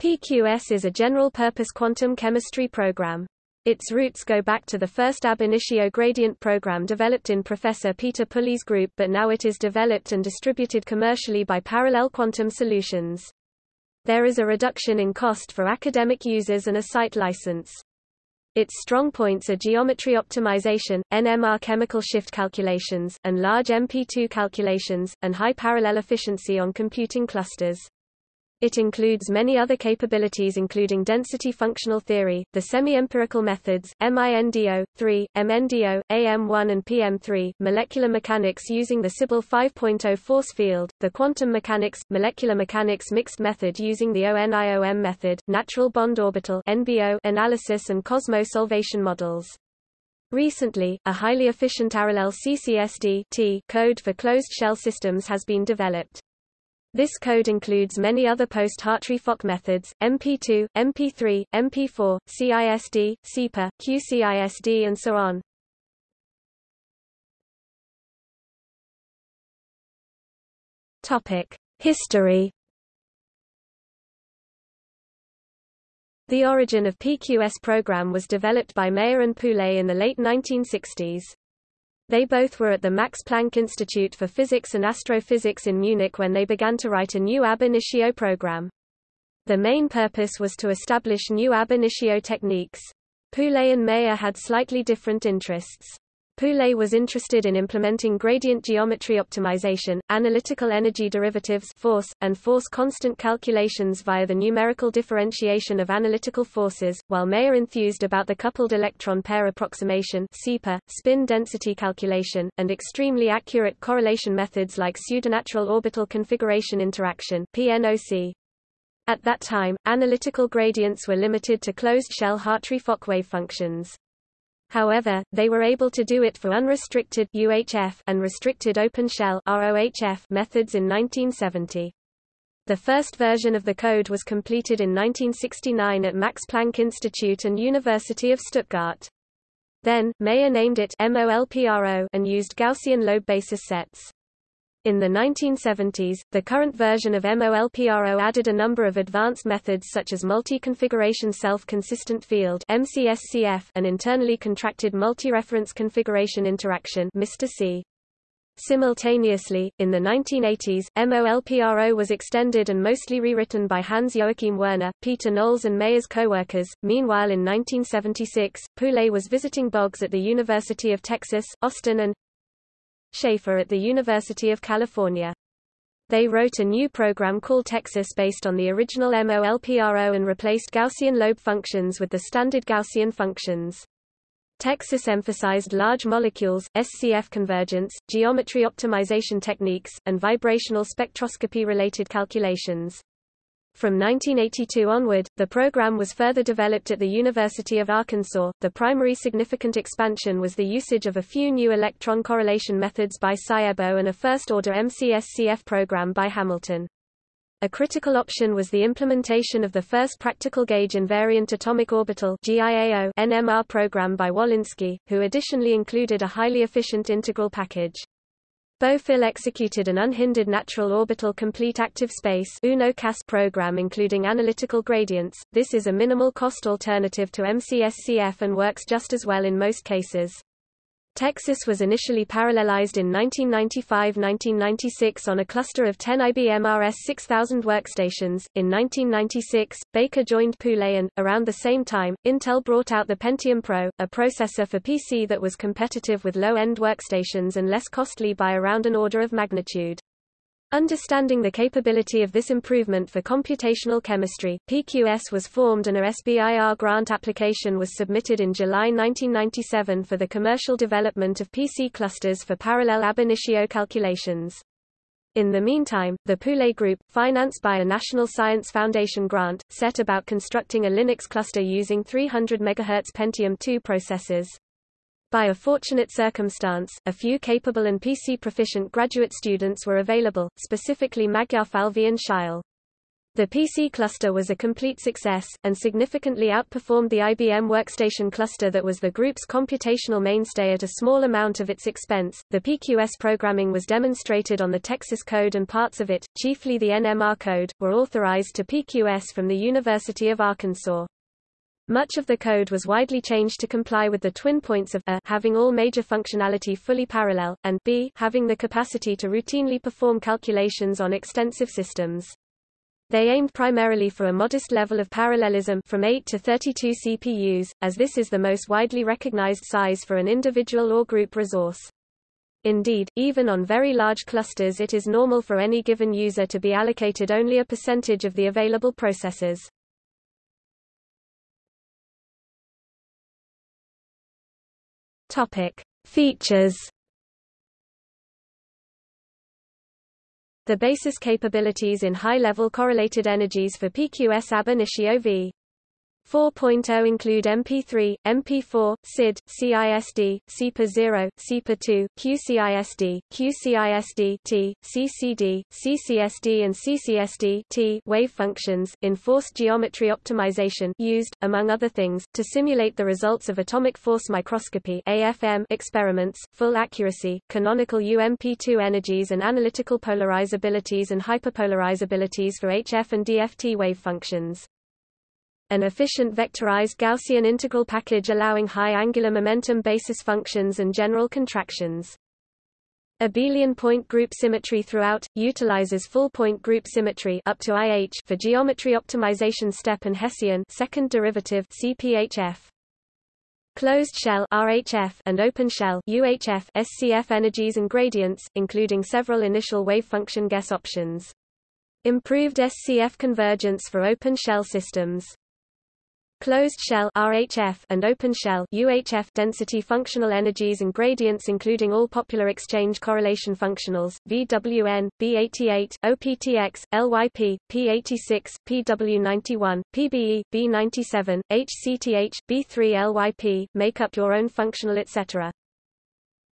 PQS is a general-purpose quantum chemistry program. Its roots go back to the first ab initio gradient program developed in Professor Peter Pulay's group but now it is developed and distributed commercially by Parallel Quantum Solutions. There is a reduction in cost for academic users and a site license. Its strong points are geometry optimization, NMR chemical shift calculations, and large MP2 calculations, and high parallel efficiency on computing clusters. It includes many other capabilities including density functional theory, the semi-empirical methods, MINDO, 3, MNDO, AM1 and PM3, molecular mechanics using the Sybyl 5.0 force field, the quantum mechanics, molecular mechanics mixed method using the ONIOM method, natural bond orbital NBO analysis and Cosmos solvation models. Recently, a highly efficient parallel CCSD code for closed-shell systems has been developed. This code includes many other post-Hartree-Fock methods, MP2, MP3, MP4, CISD, CEPA, QCISD and so on. History The origin of PQS program was developed by Meyer and Pulay in the late 1960s. They both were at the Max Planck Institute for Physics and Astrophysics in Munich when they began to write a new ab initio program. The main purpose was to establish new ab initio techniques. Pulay and Meyer had slightly different interests. Pulay was interested in implementing gradient geometry optimization, analytical energy derivatives force, and force constant calculations via the numerical differentiation of analytical forces, while Meyer enthused about the coupled electron pair approximation CEPA, spin density calculation, and extremely accurate correlation methods like pseudonatural orbital configuration interaction PNOC. At that time, analytical gradients were limited to closed-shell Hartree-Fock wave functions. However, they were able to do it for unrestricted UHF and restricted open shell ROHF methods in 1970. The first version of the code was completed in 1969 at Max Planck Institute and University of Stuttgart. Then, Meyer named it MOLPRO and used Gaussian lobe basis sets. In the 1970s, the current version of MOLPRO added a number of advanced methods such as multi-configuration self-consistent field MCSCF and internally contracted multi-reference configuration interaction MR-C. Simultaneously, in the 1980s, MOLPRO was extended and mostly rewritten by Hans-Joachim Werner, Peter Knowles and Meyer's co-workers. Meanwhile in 1976, Pulay was visiting Boggs at the University of Texas, Austin and Schaefer at the University of California. They wrote a new program called Texas based on the original MOLPRO and replaced Gaussian lobe functions with the standard Gaussian functions. Texas emphasized large molecules, SCF convergence, geometry optimization techniques, and vibrational spectroscopy-related calculations. From 1982 onward, the program was further developed at the University of Arkansas. The primary significant expansion was the usage of a few new electron correlation methods by Szabo and a first-order MCSCF program by Hamilton. A critical option was the implementation of the first practical gauge invariant atomic orbital NMR program by Wolinski, who additionally included a highly efficient integral package. Bofill executed an unhindered natural orbital complete active space program including analytical gradients. This is a minimal cost alternative to MCSCF and works just as well in most cases. Texas was initially parallelized in 1995-1996 on a cluster of 10 IBM RS-6000 workstations. In 1996, Baker joined Pulay and, around the same time, Intel brought out the Pentium Pro, a processor for PC that was competitive with low-end workstations and less costly by around an order of magnitude. Understanding the capability of this improvement for computational chemistry, PQS was formed and a SBIR grant application was submitted in July 1997 for the commercial development of PC clusters for parallel ab initio calculations. In the meantime, the Pulay Group, financed by a National Science Foundation grant, set about constructing a Linux cluster using 300 MHz Pentium II processors. By a fortunate circumstance, a few capable and PC-proficient graduate students were available, specifically Magyarfalvi and Scheil. The PC cluster was a complete success, and significantly outperformed the IBM Workstation cluster that was the group's computational mainstay at a small amount of its expense. The PQS programming was demonstrated on the Texas code and parts of it, chiefly the NMR code, were authorized to PQS from the University of Arkansas. Much of the code was widely changed to comply with the twin points of a having all major functionality fully parallel, and b having the capacity to routinely perform calculations on extensive systems. They aimed primarily for a modest level of parallelism from 8 to 32 CPUs, as this is the most widely recognized size for an individual or group resource. Indeed, even on very large clusters it is normal for any given user to be allocated only a percentage of the available processors. Topic. Features the basis capabilities in high-level correlated energies for PQS ab initio v. 4.0 include MP3, MP4, CID, CISD, CEPA0, CEPA2, QCISD, QCISD T, CCD, CCSD and CCSD T wave functions, enforced geometry optimization used, among other things, to simulate the results of atomic force microscopy AFM experiments, full accuracy, canonical UMP2 energies and analytical polarizabilities and hyperpolarizabilities for HF and DFT wave functions an efficient vectorized Gaussian integral package allowing high angular momentum basis functions and general contractions. Abelian point group symmetry throughout, utilizes full point group symmetry up to IH for geometry optimization step and Hessian second derivative CPHF. Closed shell RHF and open shell UHF SCF energies and gradients, including several initial wave function guess options. Improved SCF convergence for open shell systems. Closed shell RHF and open shell UHF density functional energies and gradients including all popular exchange correlation functionals VWN, B88, OPTX, LYP, P86, PW91, PBE, B97, HCTH, B3LYP make up your own functional etc.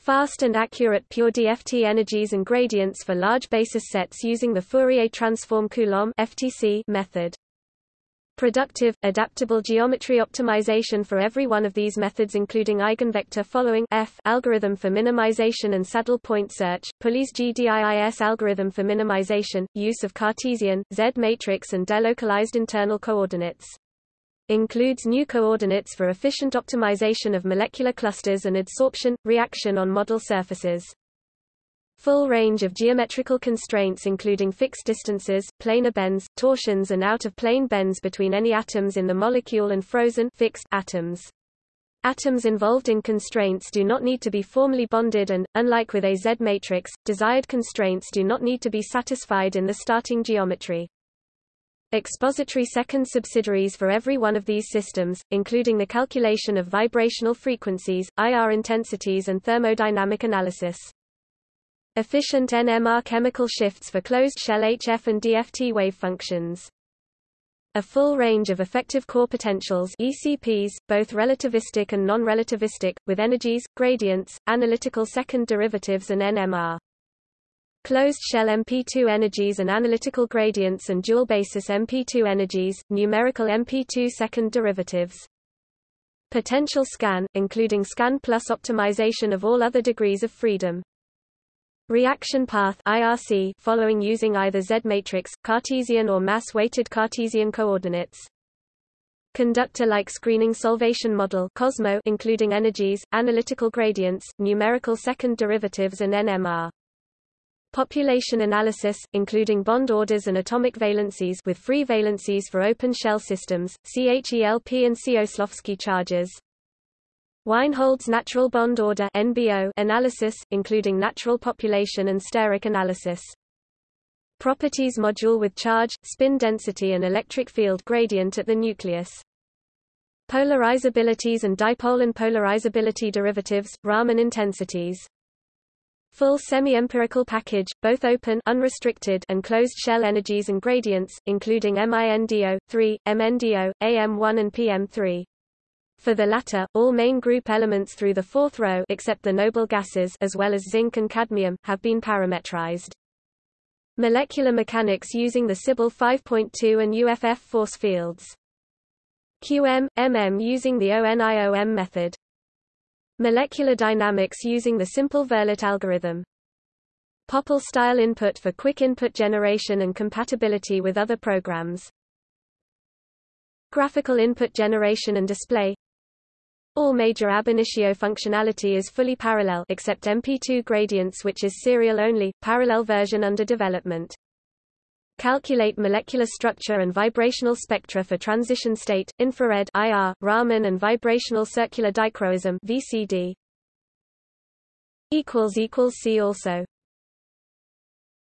Fast and accurate pure DFT energies and gradients for large basis sets using the Fourier transform Coulomb FTC method. Productive, adaptable geometry optimization for every one of these methods including eigenvector following F algorithm for minimization and saddle point search, Pulay's GDIIS algorithm for minimization, use of Cartesian, Z matrix and delocalized internal coordinates. Includes new coordinates for efficient optimization of molecular clusters and adsorption, reaction on model surfaces full range of geometrical constraints including fixed distances, planar bends, torsions and out-of-plane bends between any atoms in the molecule and frozen fixed atoms. Atoms involved in constraints do not need to be formally bonded and, unlike with a Z matrix, desired constraints do not need to be satisfied in the starting geometry. Expository second subsidiaries for every one of these systems, including the calculation of vibrational frequencies, IR intensities and thermodynamic analysis. Efficient NMR chemical shifts for closed-shell HF and DFT wave functions. A full range of effective core potentials ECPs, both relativistic and non-relativistic, with energies, gradients, analytical second derivatives and NMR. Closed-shell MP2 energies and analytical gradients and dual-basis MP2 energies, numerical MP2 second derivatives. Potential scan, including scan plus optimization of all other degrees of freedom. Reaction path IRC following using either Z-matrix, Cartesian or mass-weighted Cartesian coordinates. Conductor-like screening solvation model COSMO including energies, analytical gradients, numerical second derivatives and NMR. Population analysis, including bond orders and atomic valencies with free valencies for open shell systems, CHELP and Cioslowski charges. Weinhold's natural bond order NBO analysis, including natural population and steric analysis. Properties module with charge, spin density and electric field gradient at the nucleus. Polarizabilities and dipole and polarizability derivatives, Raman intensities. Full semi-empirical package, both open unrestricted and closed-shell energies and gradients, including MINDO, 3, MNDO, AM1 and PM3. For the latter, all main group elements through the fourth row except the noble gases as well as zinc and cadmium have been parametrized. Molecular mechanics using the Sybyl 5.2 and UFF force fields. QM, MM using the ONIOM method. Molecular dynamics using the simple Verlet algorithm. Pople-style input for quick input generation and compatibility with other programs. Graphical input generation and display. All major ab initio functionality is fully parallel except MP2 gradients which is serial only, parallel version under development. Calculate molecular structure and vibrational spectra for transition state, infrared IR, Raman and vibrational circular dichroism VCD. See also